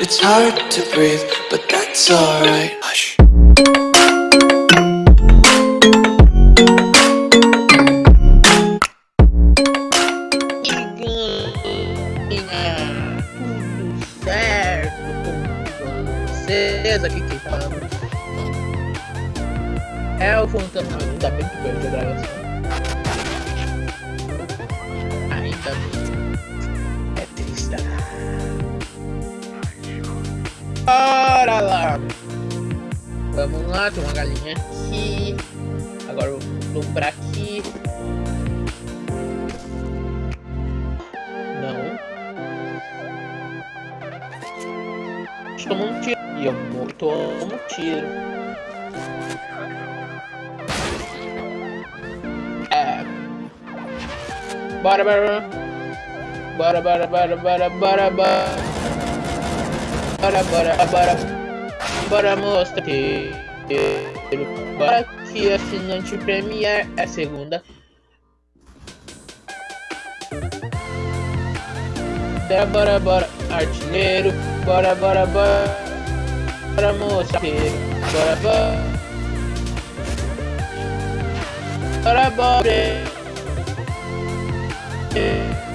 It's hard to breathe, but that's alright Hush aqui que. É o fantasma da bora lá vamos lá tem uma galinha aqui agora eu vou pra aqui não tomo um tiro. E eu tomo um tiro. É. Bora, bora. Bora, bora, bora, bora, bora, bora. Bora, bora, bora. Bora, mostra. Bora que assinante Premiere é segunda. Bora, bora, bora, artilheiro. Bora, bora, bora. Bora, moça. Bora, bora. Bora, bora. Minha.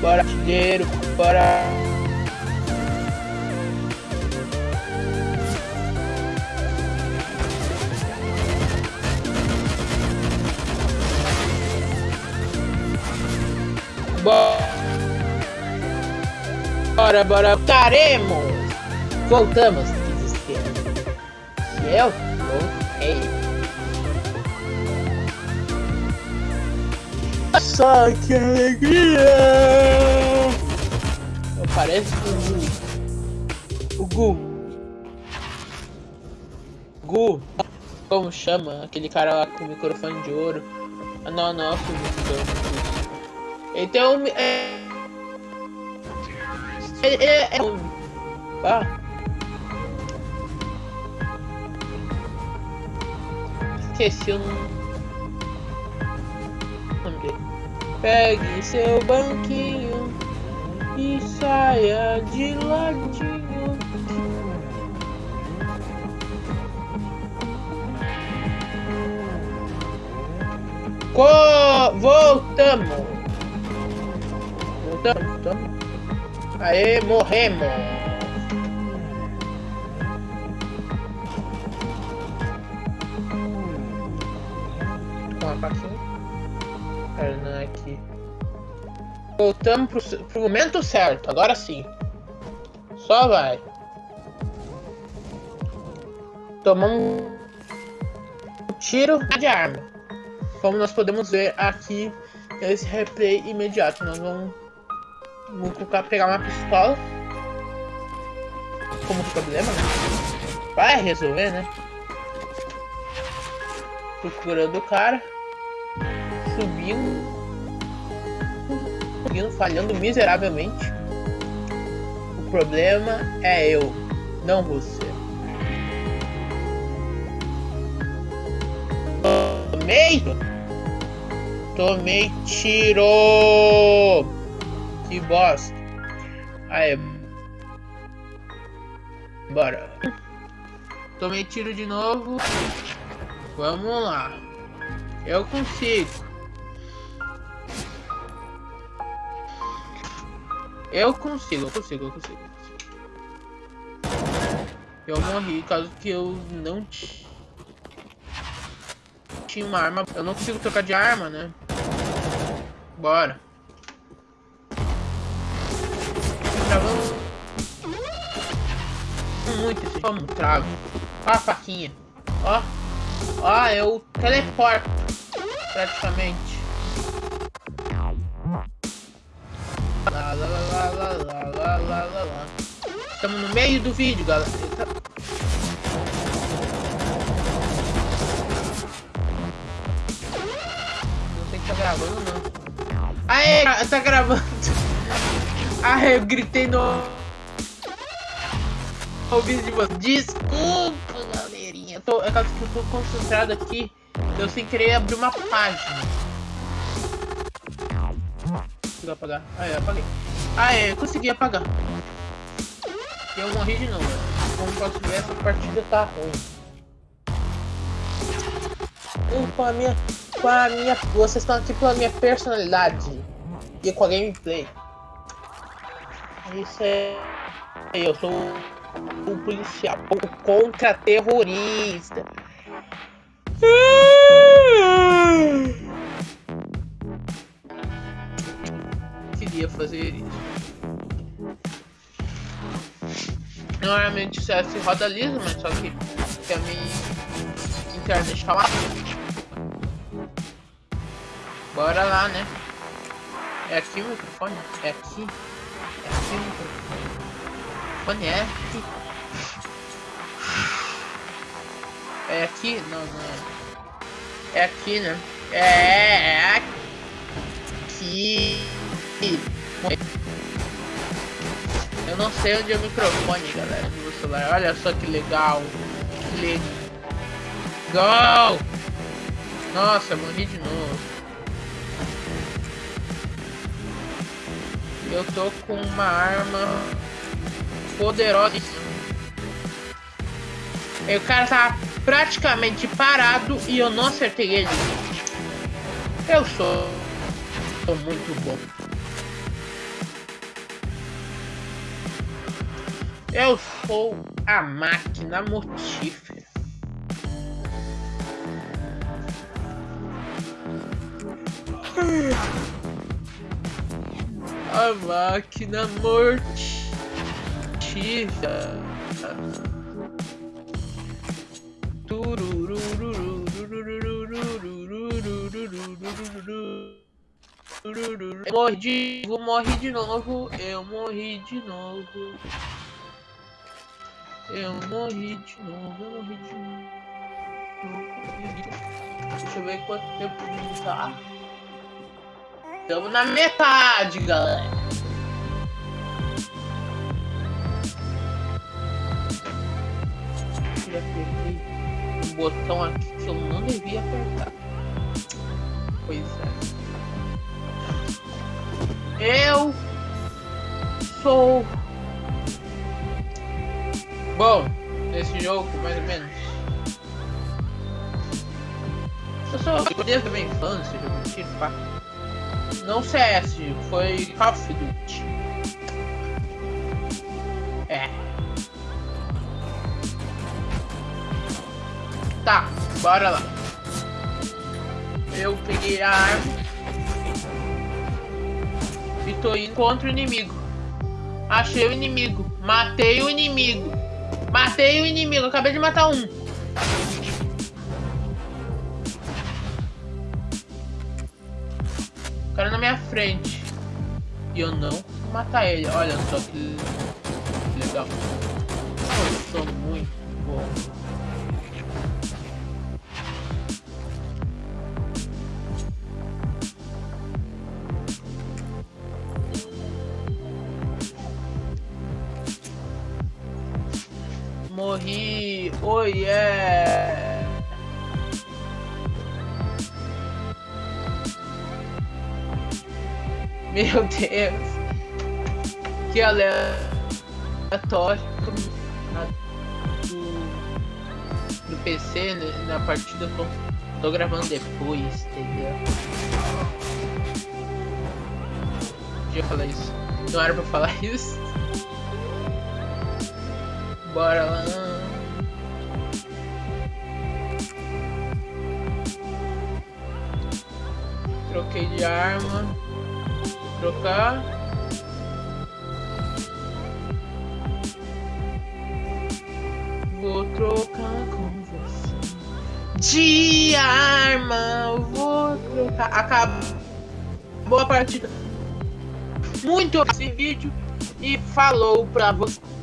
Bora dinheiro, bora. Bora, bora, bora. Taremos. Voltamos, diz o rei. Nossa, que alegria! Eu pareço o Gu. O Gu. Gu. Como chama? Aquele cara lá com o microfone de ouro. Ah, não, não, com o microfone. Então, é... É, é, é... Ah. Esqueci o nome Pegue seu banquinho e saia de ladinho. Co voltamos. Voltamos, voltamos. Aê, morremos. Com a Perna aqui. Voltamos pro, pro momento certo, agora sim. Só vai. Tomamos um tiro de arma. Como nós podemos ver aqui nesse replay imediato. Nós vamos, vamos pegar uma pistola. Como problema, né? Vai resolver, né? Procurando o cara. Subindo. Subindo, falhando miseravelmente. O problema é eu, não você. Tomei! Tomei tiro! Que bosta! Aí. Bora. Tomei tiro de novo. Vamos lá. Eu consigo. Eu consigo, eu consigo, eu consigo. Eu morri caso que eu não tinha uma arma. Eu não consigo trocar de arma, né? Bora. Travando. Muito esse como travo. Ó a faquinha. Ó. Ó, eu teleporto. Praticamente. Lá. Estamos no meio do vídeo, galera. Não sei que tá gravando, não. Aê, tá gravando. Aê, eu gritei no... O vídeo de vocês. Desculpa, galerinha. Tô, é que eu tô concentrado aqui. Eu sem querer abrir uma página. consegui apagar. Ah, apaguei. Ah, consegui apagar. Eu morri de novo. Como posso ver, essa partida tá ruim. com a minha... Com a minha... Vocês estão aqui pela minha personalidade. E com a gameplay. Isso é... Eu sou um policial contra-terrorista. Queria fazer isso. Normalmente o CS roda liso, mas só que, a minha internet tá lá. Bora lá, né? É aqui o microfone? É aqui? É aqui o microfone? É aqui? É aqui? Não, não é. É aqui, né? É, é aqui. Eu não sei onde é o microfone, galera, do celular. Olha só que legal. Que legal. Nossa, morri de novo. Eu tô com uma arma poderosa. E o cara tá praticamente parado e eu não acertei ele. Eu sou, sou muito bom. Eu sou a máquina mortífera. A máquina mortífera. Eu morri de novo, morri de novo, eu morri de novo. Eu morri de novo, eu morri de novo. Deixa eu ver quanto tempo tá. Estamos na metade, galera. Já apertei um botão aqui que eu não devia apertar. Pois é. Eu sou Bom, nesse jogo, mais ou menos. Eu sou desde a minha infância, de tiro, pá. Não CS, foi Call of Duty. É. Tá, bora lá. Eu peguei a arma. E tô indo contra o inimigo. Achei o inimigo. Matei o inimigo. Matei o inimigo, acabei de matar um. O cara na minha frente. E eu não vou matar ele. Olha só que legal. Eu sou muito bom. Morri. Oh yeah. Meu Deus. Que aleatório. Do, do PC, né? na partida tô, tô gravando depois, entendeu? Deixa eu falar isso. Não era pra falar isso. Bora lá. Troquei de arma. Vou trocar. Vou trocar com você. De arma. Vou trocar. Acabou a partida. Muito esse vídeo. E falou pra você.